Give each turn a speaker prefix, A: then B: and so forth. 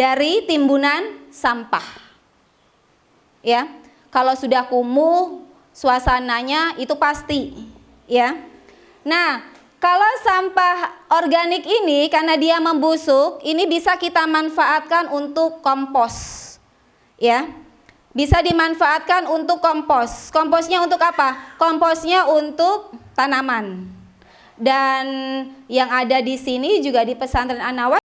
A: dari timbunan sampah. Ya. Kalau sudah kumuh, suasananya itu pasti, ya. Nah, kalau sampah organik ini karena dia membusuk, ini bisa kita manfaatkan untuk kompos. Ya. Bisa dimanfaatkan untuk kompos. Komposnya untuk apa? Komposnya untuk tanaman. Dan yang ada di sini juga di pesantren Anawa